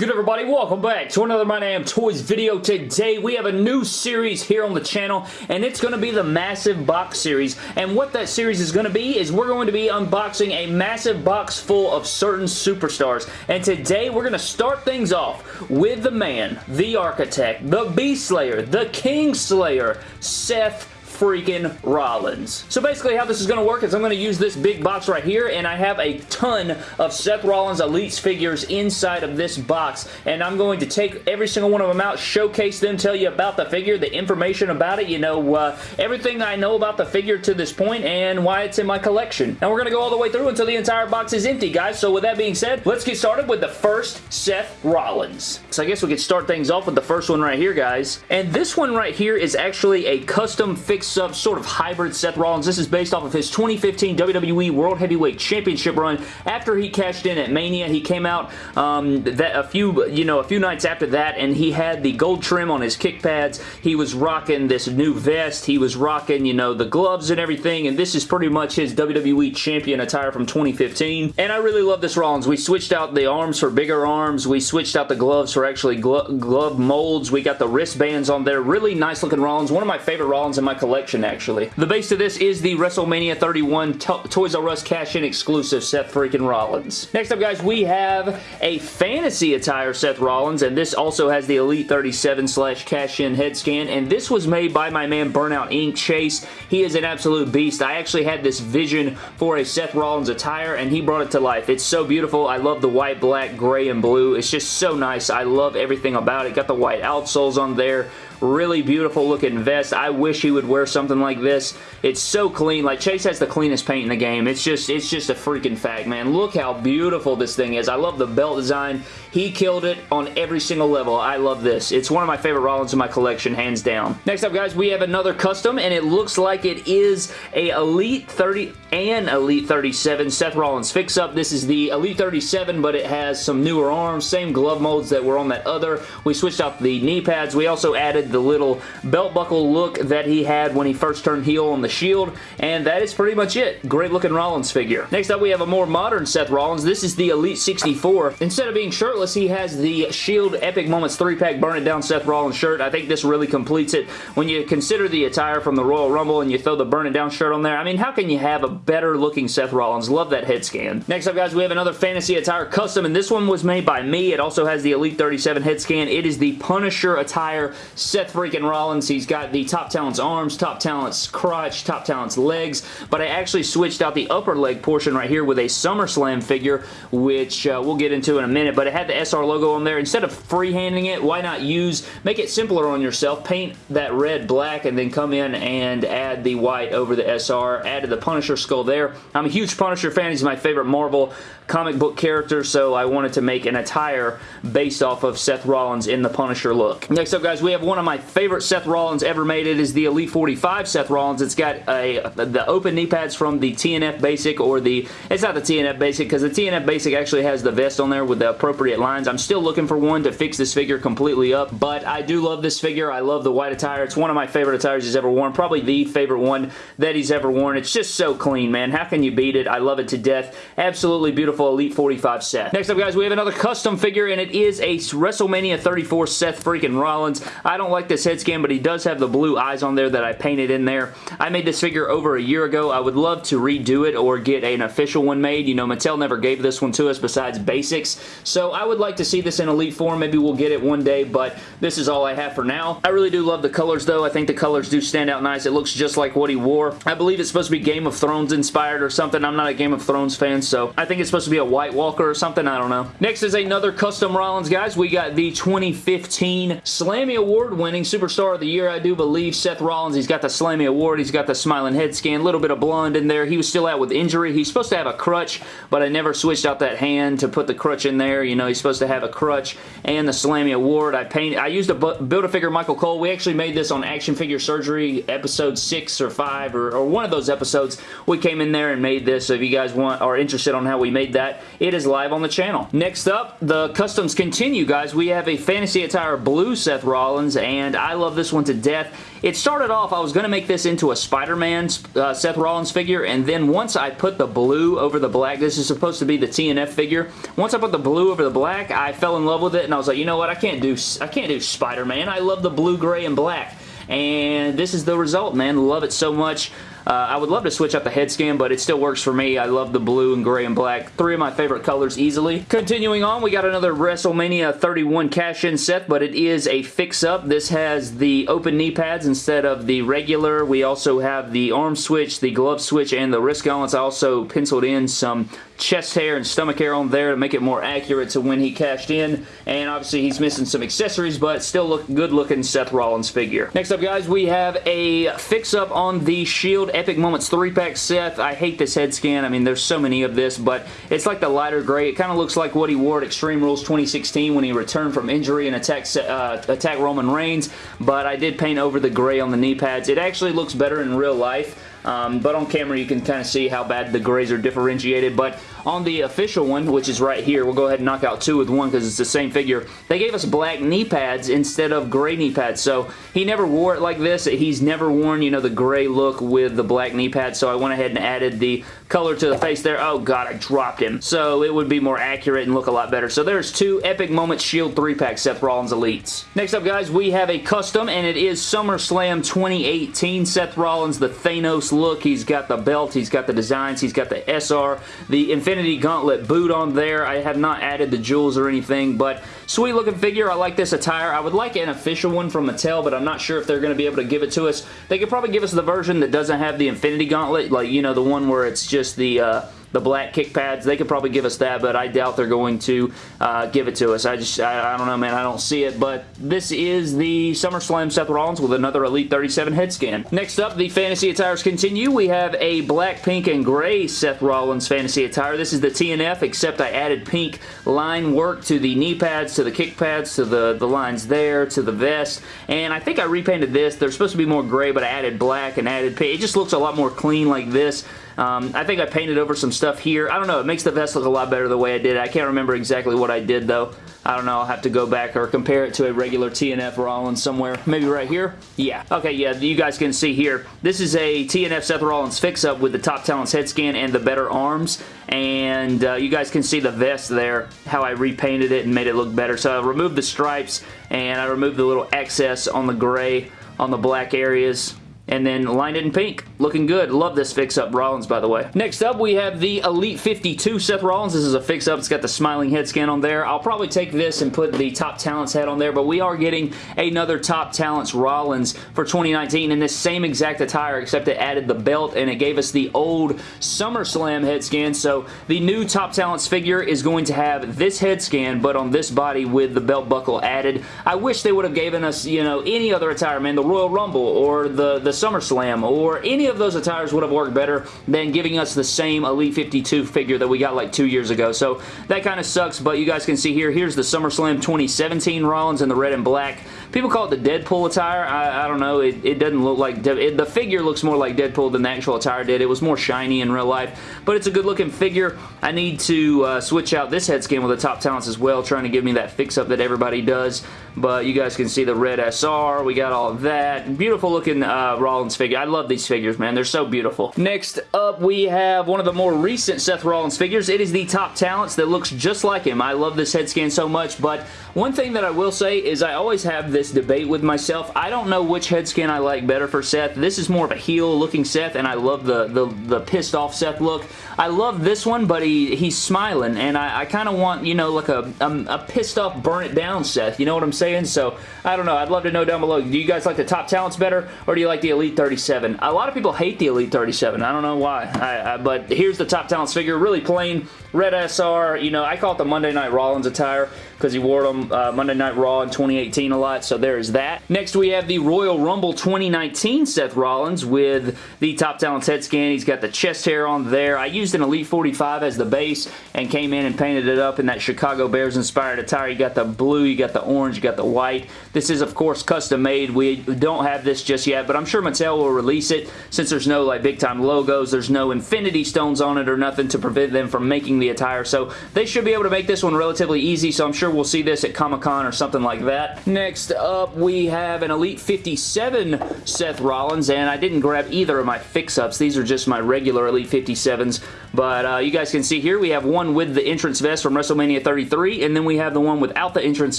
good everybody? Welcome back to another My Damn Toys video. Today we have a new series here on the channel and it's going to be the Massive Box Series and what that series is going to be is we're going to be unboxing a massive box full of certain superstars and today we're going to start things off with the man, the architect, the Beast Slayer, the King Slayer, Seth freaking Rollins. So basically how this is going to work is I'm going to use this big box right here and I have a ton of Seth Rollins Elites figures inside of this box and I'm going to take every single one of them out, showcase them, tell you about the figure, the information about it, you know, uh, everything I know about the figure to this point and why it's in my collection. And we're going to go all the way through until the entire box is empty, guys. So with that being said, let's get started with the first Seth Rollins. So I guess we could start things off with the first one right here, guys. And this one right here is actually a custom sub sort of hybrid Seth Rollins. This is based off of his 2015 WWE World Heavyweight Championship run. After he cashed in at Mania, he came out um, that a few, you know, a few nights after that, and he had the gold trim on his kick pads. He was rocking this new vest. He was rocking, you know, the gloves and everything, and this is pretty much his WWE Champion attire from 2015. And I really love this Rollins. We switched out the arms for bigger arms. We switched out the gloves for actually glo glove molds. We got the wristbands on there. Really nice looking Rollins. One of my favorite Rollins in my collection collection, actually. The base of this is the WrestleMania 31 to Toys R Us cash-in exclusive Seth freaking Rollins. Next up, guys, we have a fantasy attire Seth Rollins, and this also has the Elite 37 slash cash-in head scan, and this was made by my man Burnout Inc. Chase. He is an absolute beast. I actually had this vision for a Seth Rollins attire, and he brought it to life. It's so beautiful. I love the white, black, gray, and blue. It's just so nice. I love everything about it. Got the white outsoles on there Really beautiful looking vest. I wish he would wear something like this. It's so clean. Like, Chase has the cleanest paint in the game. It's just, it's just a freaking fact, man. Look how beautiful this thing is. I love the belt design. He killed it on every single level. I love this. It's one of my favorite Rollins in my collection, hands down. Next up, guys, we have another custom, and it looks like it is a Elite 30 and Elite 37 Seth Rollins fix-up. This is the Elite 37, but it has some newer arms, same glove molds that were on that other. We switched out the knee pads. We also added the little belt buckle look that he had when he first turned heel on the Shield, and that is pretty much it. Great looking Rollins figure. Next up, we have a more modern Seth Rollins. This is the Elite 64. Instead of being shirtless, he has the Shield Epic Moments 3-pack Burn It Down Seth Rollins shirt. I think this really completes it. When you consider the attire from the Royal Rumble and you throw the Burn It Down shirt on there, I mean, how can you have a better looking Seth Rollins? Love that head scan. Next up, guys, we have another Fantasy Attire custom, and this one was made by me. It also has the Elite 37 head scan. It is the Punisher attire Seth freaking Rollins. He's got the Top Talent's arms, Top Talent's crotch, Top Talent's legs, but I actually switched out the upper leg portion right here with a SummerSlam figure, which uh, we'll get into in a minute, but it had the SR logo on there. Instead of freehanding it, why not use, make it simpler on yourself, paint that red black, and then come in and add the white over the SR, added the Punisher skull there. I'm a huge Punisher fan. He's my favorite Marvel comic book character, so I wanted to make an attire based off of Seth Rollins in the Punisher look. Next up, guys, we have one of my favorite Seth Rollins ever made. It is the Elite 45 Seth Rollins. It's got a the open knee pads from the TNF Basic or the, it's not the TNF Basic because the TNF Basic actually has the vest on there with the appropriate lines. I'm still looking for one to fix this figure completely up, but I do love this figure. I love the white attire. It's one of my favorite attires he's ever worn. Probably the favorite one that he's ever worn. It's just so clean, man. How can you beat it? I love it to death. Absolutely beautiful beautiful Elite 45 Seth. Next up, guys, we have another custom figure, and it is a WrestleMania 34 Seth freaking Rollins. I don't like this head scan, but he does have the blue eyes on there that I painted in there. I made this figure over a year ago. I would love to redo it or get an official one made. You know, Mattel never gave this one to us besides basics, so I would like to see this in Elite form. Maybe we'll get it one day, but this is all I have for now. I really do love the colors, though. I think the colors do stand out nice. It looks just like what he wore. I believe it's supposed to be Game of Thrones inspired or something. I'm not a Game of Thrones fan, so I think it's supposed to be a White Walker or something. I don't know. Next is another custom Rollins, guys. We got the 2015 Slammy Award winning Superstar of the Year, I do believe, Seth Rollins. He's got the Slammy Award. He's got the smiling head scan. Little bit of blonde in there. He was still out with injury. He's supposed to have a crutch, but I never switched out that hand to put the crutch in there. You know, he's supposed to have a crutch and the Slammy Award. I painted, I used a Build-A-Figure Michael Cole. We actually made this on Action Figure Surgery episode 6 or 5 or, or one of those episodes. We came in there and made this, so if you guys want are interested on how we made that, it is live on the channel. Next up, the customs continue, guys. We have a Fantasy Attire Blue Seth Rollins, and I love this one to death. It started off, I was going to make this into a Spider-Man uh, Seth Rollins figure, and then once I put the blue over the black, this is supposed to be the TNF figure. Once I put the blue over the black, black, I fell in love with it and I was like, you know what, I can't do, I can't do Spider-Man. I love the blue, gray, and black. And this is the result, man. Love it so much. Uh, I would love to switch up the head scan, but it still works for me. I love the blue and gray and black. Three of my favorite colors easily. Continuing on, we got another WrestleMania 31 cash-in set, but it is a fix-up. This has the open knee pads instead of the regular. We also have the arm switch, the glove switch, and the wrist gauntlets. I also penciled in some chest hair and stomach hair on there to make it more accurate to when he cashed in. And obviously he's missing some accessories, but still look good looking Seth Rollins figure. Next up, guys, we have a fix-up on the Shield Epic Moments 3-pack Seth. I hate this head scan. I mean, there's so many of this, but it's like the lighter gray. It kind of looks like what he wore at Extreme Rules 2016 when he returned from injury and attacked, uh, attack Roman Reigns, but I did paint over the gray on the knee pads. It actually looks better in real life. Um, but on camera you can kind of see how bad the grays are differentiated. But on the official one, which is right here, we'll go ahead and knock out two with one because it's the same figure. They gave us black knee pads instead of gray knee pads. So he never wore it like this. He's never worn, you know, the gray look with the black knee pads. So I went ahead and added the color to the face there. Oh god, I dropped him. So it would be more accurate and look a lot better. So there's two Epic Moments Shield 3-pack Seth Rollins Elites. Next up, guys, we have a custom, and it is SummerSlam 2018 Seth Rollins, the Thanos look. He's got the belt, he's got the designs, he's got the SR, the Infinity Gauntlet boot on there. I have not added the jewels or anything, but sweet looking figure. I like this attire. I would like an official one from Mattel, but I'm not sure if they're going to be able to give it to us. They could probably give us the version that doesn't have the Infinity Gauntlet, like, you know, the one where it's just the... Uh, the black kick pads. They could probably give us that, but I doubt they're going to uh, give it to us. I just, I, I, don't know, man. I don't see it, but this is the SummerSlam Seth Rollins with another Elite 37 head scan. Next up, the fantasy attires continue. We have a black, pink, and gray Seth Rollins fantasy attire. This is the TNF, except I added pink line work to the knee pads, to the kick pads, to the, the lines there, to the vest, and I think I repainted this. They're supposed to be more gray, but I added black and added pink. It just looks a lot more clean like this. Um, I think I painted over some stuff here. I don't know. It makes the vest look a lot better the way I did it. I can't remember exactly what I did, though. I don't know. I'll have to go back or compare it to a regular TNF Rollins somewhere. Maybe right here? Yeah. Okay, yeah, you guys can see here. This is a TNF Seth Rollins fix-up with the Top Talents head scan and the better arms. And uh, you guys can see the vest there, how I repainted it and made it look better. So I removed the stripes and I removed the little excess on the gray on the black areas and then lined it in pink. Looking good. Love this fix-up Rollins, by the way. Next up, we have the Elite 52 Seth Rollins. This is a fix-up. It's got the smiling head scan on there. I'll probably take this and put the Top Talents head on there, but we are getting another Top Talents Rollins for 2019 in this same exact attire, except it added the belt and it gave us the old SummerSlam head scan. So the new Top Talents figure is going to have this head scan, but on this body with the belt buckle added. I wish they would have given us, you know, any other attire, man. The Royal Rumble or the, the SummerSlam or any of those attires would have worked better than giving us the same Elite 52 figure that we got like two years ago. So that kind of sucks, but you guys can see here, here's the SummerSlam 2017 Rollins in the red and black. People call it the Deadpool attire. I, I don't know. It, it, doesn't look like... It, the figure looks more like Deadpool than the actual attire did. It was more shiny in real life, but it's a good looking figure. I need to uh, switch out this head scan with the top talents as well, trying to give me that fix-up that everybody does, but you guys can see the red SR. We got all that. Beautiful looking uh, Rollins figure. I love these figures, man. They're so beautiful. Next up, we have one of the more recent Seth Rollins figures. It is the Top Talents that looks just like him. I love this head scan so much, but one thing that I will say is I always have this debate with myself. I don't know which head scan I like better for Seth. This is more of a heel looking Seth, and I love the, the, the pissed off Seth look. I love this one, but he he's smiling, and I, I kind of want, you know, like a, a, a, pissed off, burn it down Seth. You know what I'm saying? So, I don't know. I'd love to know down below. Do you guys like the top talents better, or do you like the Elite 37? A lot of people hate the Elite 37. I don't know why, I, I, but here's the top talents figure. Really plain, red SR. You know, I call it the Monday Night Rollins attire because he wore them uh, Monday Night Raw in 2018 a lot, so there's that. Next, we have the Royal Rumble 2019 Seth Rollins with the Top Talents head scan. He's got the chest hair on there. I used an Elite 45 as the base and came in and painted it up in that Chicago Bears inspired attire. You got the blue, you got the orange, you got the white. This is, of course, custom made. We don't have this just yet, but I'm sure Mattel will release it since there's no like big time logos. There's no infinity stones on it or nothing to prevent them from making the attire, so they should be able to make this one relatively easy, so I'm sure we'll see this at Comic-Con or something like that. Next up, we have an Elite 57 Seth Rollins, and I didn't grab either of my fix-ups. These are just my regular Elite 57s. But uh, you guys can see here, we have one with the entrance vest from WrestleMania 33, and then we have the one without the entrance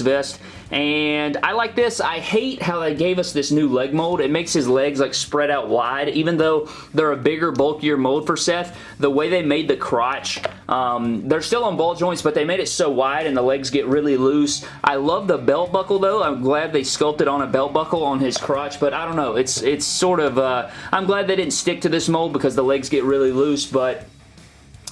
vest. And I like this. I hate how they gave us this new leg mold. It makes his legs like spread out wide, even though they're a bigger, bulkier mold for Seth. The way they made the crotch, um, they're still on ball joints, but they made it so wide and the legs get really loose. I love the belt buckle though. I'm glad they sculpted on a belt buckle on his crotch, but I don't know. It's it's sort of, uh, I'm glad they didn't stick to this mold because the legs get really loose, but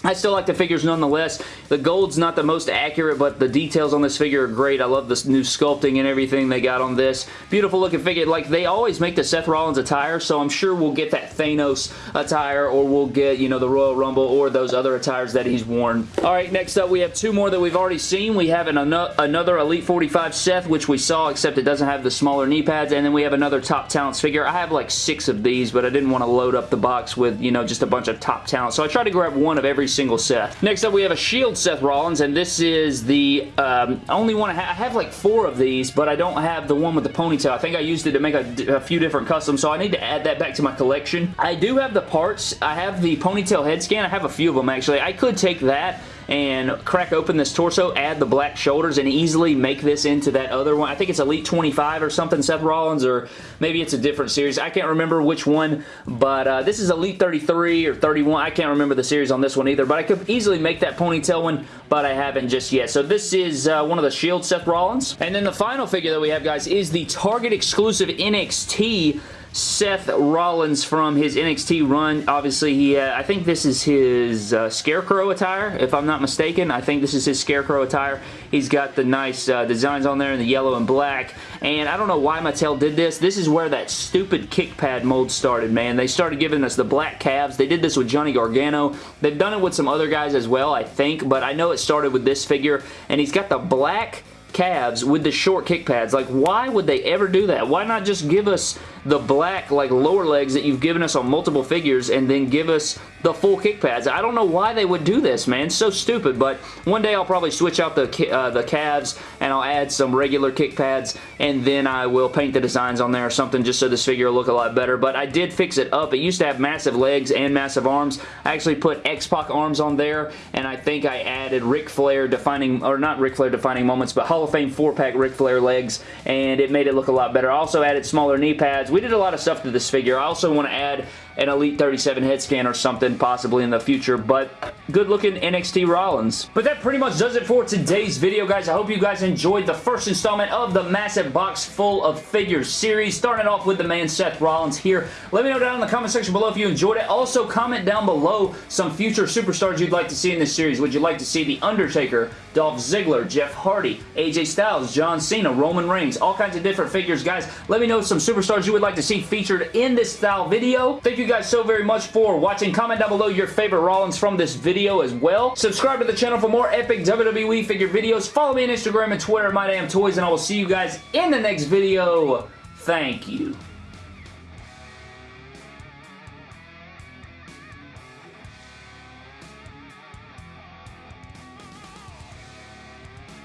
I still like the figures nonetheless. The gold's not the most accurate, but the details on this figure are great. I love this new sculpting and everything they got on this. Beautiful looking figure. Like, they always make the Seth Rollins attire, so I'm sure we'll get that Thanos attire, or we'll get, you know, the Royal Rumble, or those other attires that he's worn. Alright, next up, we have two more that we've already seen. We have an, another Elite 45 Seth, which we saw, except it doesn't have the smaller knee pads, and then we have another Top Talents figure. I have like six of these, but I didn't want to load up the box with, you know, just a bunch of Top Talents, so I tried to grab one of every single Seth. Next up, we have a Shield Seth Rollins, and this is the um, only one I have. I have like four of these, but I don't have the one with the ponytail. I think I used it to make a, a few different customs, so I need to add that back to my collection. I do have the parts. I have the ponytail head scan. I have a few of them, actually. I could take that and crack open this torso, add the black shoulders, and easily make this into that other one. I think it's Elite 25 or something, Seth Rollins, or maybe it's a different series. I can't remember which one, but uh, this is Elite 33 or 31. I can't remember the series on this one either, but I could easily make that ponytail one, but I haven't just yet. So this is uh, one of the Shield Seth Rollins. And then the final figure that we have, guys, is the Target exclusive NXT Seth Rollins from his NXT run. Obviously, he uh, I think this is his uh, Scarecrow attire, if I'm not mistaken. I think this is his Scarecrow attire. He's got the nice uh, designs on there in the yellow and black. And I don't know why Mattel did this. This is where that stupid kick pad mold started, man. They started giving us the black calves. They did this with Johnny Gargano. They've done it with some other guys as well, I think. But I know it started with this figure. And he's got the black calves with the short kick pads. Like, why would they ever do that? Why not just give us the black, like, lower legs that you've given us on multiple figures and then give us the full kick pads? I don't know why they would do this, man. It's so stupid, but one day I'll probably switch out the, uh, the calves and I'll add some regular kick pads and then I will paint the designs on there or something just so this figure will look a lot better. But I did fix it up. It used to have massive legs and massive arms. I actually put X-Pac arms on there and I think I added Ric Flair defining, or not Ric Flair defining moments, but Hall of Fame 4-pack Ric Flair legs, and it made it look a lot better. I also added smaller knee pads. We did a lot of stuff to this figure. I also want to add an Elite 37 head scan or something possibly in the future, but good looking NXT Rollins. But that pretty much does it for today's video, guys. I hope you guys enjoyed the first installment of the massive box full of figures series, starting off with the man Seth Rollins here. Let me know down in the comment section below if you enjoyed it. Also, comment down below some future superstars you'd like to see in this series. Would you like to see The Undertaker, Dolph Ziggler, Jeff Hardy, AJ Styles, John Cena, Roman Reigns, all kinds of different figures. Guys, let me know some superstars you would like to see featured in this style video. Thank you guys so very much for watching. Comment down below your favorite Rollins from this video as well. Subscribe to the channel for more epic WWE figure videos. Follow me on Instagram and Twitter, My Damn Toys, and I will see you guys in the next video. Thank you.